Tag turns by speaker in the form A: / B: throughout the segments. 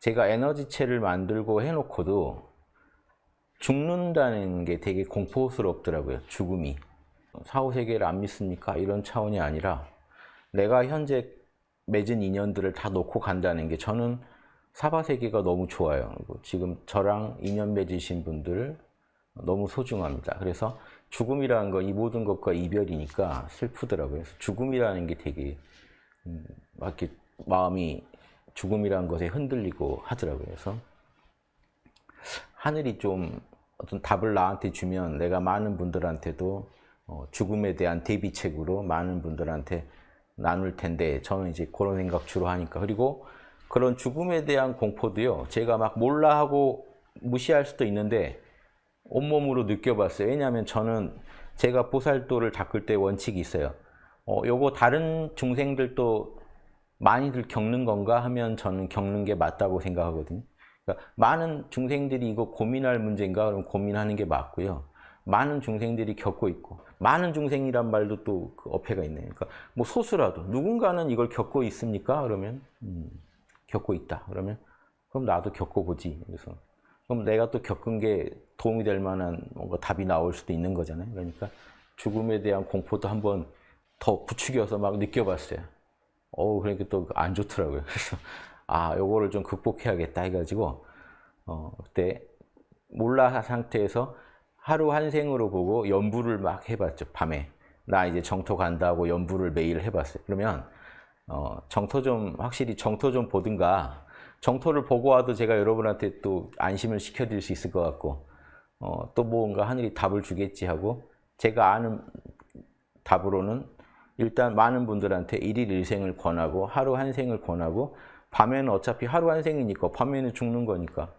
A: 제가 에너지체를 만들고 해놓고도 죽는다는 게 되게 공포스럽더라고요. 죽음이. 사후세계를 안 믿습니까? 이런 차원이 아니라 내가 현재 맺은 인연들을 다 놓고 간다는 게 저는 사바세계가 너무 좋아요. 지금 저랑 인연 맺으신 분들 너무 소중합니다. 그래서 죽음이라는 건 이 모든 것과 이별이니까 슬프더라고요. 그래서 죽음이라는 게 되게 음, 막 이렇게 마음이 죽음이라는 것에 흔들리고 하더라고요. 그래서 하늘이 좀 어떤 답을 나한테 주면 내가 많은 분들한테도 어, 죽음에 대한 대비책으로 많은 분들한테 나눌 텐데 저는 이제 그런 생각 주로 하니까. 그리고 그런 죽음에 대한 공포도요 제가 막 몰라 하고 무시할 수도 있는데 온몸으로 느껴봤어요. 왜냐하면 저는 제가 보살도를 닦을 때 원칙이 있어요. 어, 요거 다른 중생들도 많이들 겪는 건가 하면 저는 겪는 게 맞다고 생각하거든요 그러니까 많은 중생들이 이거 고민할 문제인가 그럼 고민하는 게 맞고요 많은 중생들이 겪고 있고 많은 중생이란 말도 또 그 어폐가 있네요. 그러니까 뭐 소수라도 누군가는 이걸 겪고 있습니까? 그러면 음, 겪고 있다. 그러면 그럼 나도 겪어보지. 그래서 그럼 내가 또 겪은 게 도움이 될 만한 뭔가 답이 나올 수도 있는 거잖아요. 그러니까 죽음에 대한 공포도 한번 더 부추겨서 막 느껴봤어요. 어우 그러니까 또 안 좋더라고요. 그래서 아 요거를 좀 극복해야겠다 해가지고 어 그때 몰라 상태에서 하루 한 생으로 보고 연부를 막 해봤죠 밤에. 나 이제 정토 간다고 연부를 매일 해봤어요. 그러면 어, 정토 좀 확실히 정토 좀 보든가. 정토를 보고 와도 제가 여러분한테 또 안심을 시켜드릴 수 있을 것 같고 어, 또 뭔가 하늘이 답을 주겠지 하고 제가 아는 답으로는 일단 많은 분들한테 일일 일생을 권하고 하루 한 생을 권하고 밤에는 어차피 하루 한 생이니까 밤에는 죽는 거니까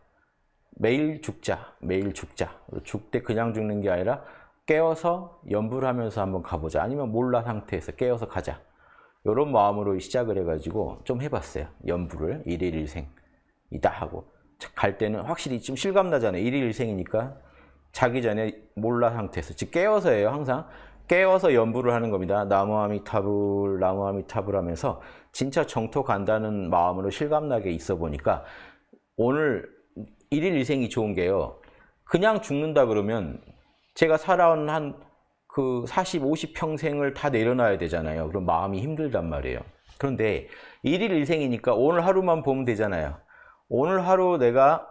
A: 매일 죽자, 매일 죽자. 죽 때 그냥 죽는 게 아니라 깨어서 연부를 하면서 한번 가보자. 아니면 몰라 상태에서 깨어서 가자. 이런 마음으로 시작을 해가지고 좀 해봤어요. 연부를 일일 일생이다 하고 갈 때는 확실히 좀 실감 나잖아요. 일일 일생이니까 자기 전에 몰라 상태에서 즉 깨어서예요. 항상 깨어서 연부를 하는 겁니다. 나무아미타불, 나무아미타불 하면서 진짜 정토 간다는 마음으로 실감나게 있어 보니까 오늘 일일 일생이 좋은 게요. 그냥 죽는다 그러면 제가 살아온 한 그 40, 50평생을 다 내려놔야 되잖아요. 그럼 마음이 힘들단 말이에요. 그런데 일일 일생이니까 오늘 하루만 보면 되잖아요. 오늘 하루 내가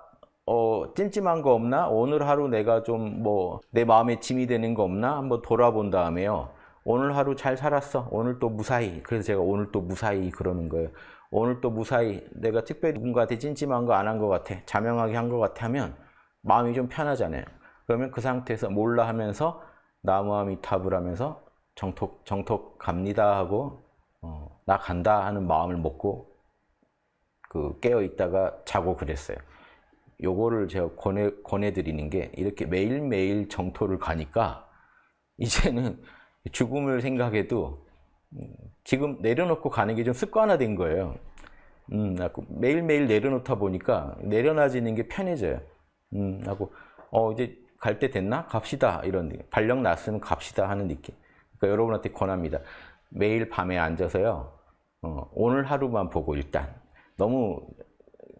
A: 어, 찜찜한 거 없나? 오늘 하루 내가 좀 뭐 내 마음에 짐이 되는 거 없나? 한번 돌아본 다음에요. 오늘 하루 잘 살았어. 오늘 또 무사히. 그래서 제가 오늘 또 무사히 그러는 거예요. 오늘 또 무사히 내가 특별히 누군가한테 찜찜한 거 안한것 같아. 자명하게 한것 같아 하면 마음이 좀 편하잖아요. 그러면 그 상태에서 몰라 하면서 나무아미탑을 하면서 정톡, 정톡 갑니다 하고 어, 나 간다 하는 마음을 먹고 그 깨어 있다가 자고 그랬어요. 요거를 제가 권해, 권해드리는 게 이렇게 매일매일 정토를 가니까 이제는 죽음을 생각해도 음, 지금 내려놓고 가는 게 좀 습관화된 거예요. 음, 매일매일 내려놓다 보니까 내려놔지는 게 편해져요. 음, 하고, 어, 이제 갈 때 됐나? 갑시다. 이런. 발령 났으면 갑시다 하는 느낌. 그러니까 여러분한테 권합니다. 매일 밤에 앉아서요, 어, 오늘 하루만 보고 일단. 너무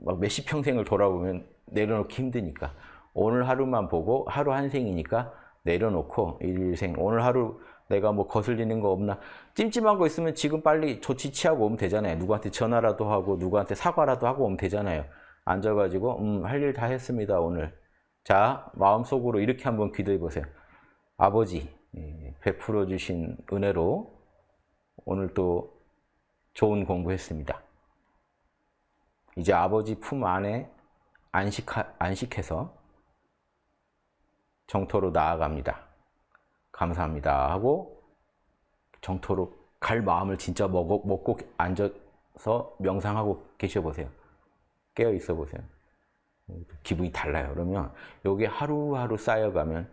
A: 막 몇십 평생을 돌아보면 내려놓기 힘드니까. 오늘 하루만 보고 하루 한 생이니까 내려놓고 일생. 오늘 하루 내가 뭐 거슬리는 거 없나. 찜찜한 거 있으면 지금 빨리 조치 취하고 오면 되잖아요. 누구한테 전화라도 하고 누구한테 사과라도 하고 오면 되잖아요. 앉아가지고 음 할 일 다 했습니다 오늘. 자 마음속으로 이렇게 한번 기도해 보세요. 아버지 예, 베풀어 주신 은혜로 오늘 또 좋은 공부했습니다. 이제 아버지 품 안에 안식하, 안식해서 정토로 나아갑니다 감사합니다 하고 정토로 갈 마음을 진짜 먹어, 먹고 앉아서 명상하고 계셔 보세요. 깨어 있어 보세요. 기분이 달라요. 그러면 여기 하루하루 쌓여가면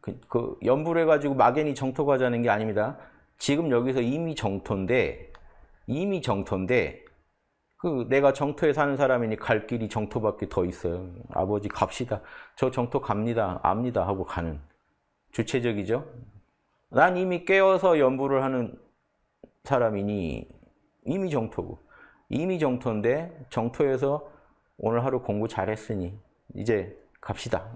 A: 그, 그 연불해 가지고 막연히 정토 가자는 게 아닙니다. 지금 여기서 이미 정토인데 이미 정토인데 그 내가 정토에 사는 사람이니 갈 길이 정토밖에 더 있어요. 아버지 갑시다. 저 정토 갑니다. 압니다 하고 가는 주체적이죠. 난 이미 깨어서 연부를 하는 사람이니 이미 정토고 이미 정토인데 정토에서 오늘 하루 공부 잘했으니 이제 갑시다.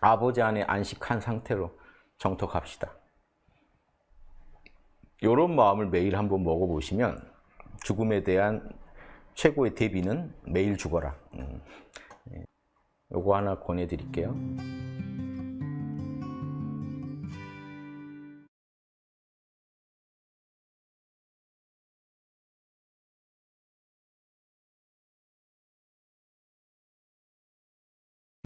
A: 아버지 안에 안식한 상태로 정토 갑시다. 이런 마음을 매일 한번 먹어보시면 죽음에 대한 최고의 대비는 매일 죽어라. 음, 예. 요거 하나 권해드릴게요.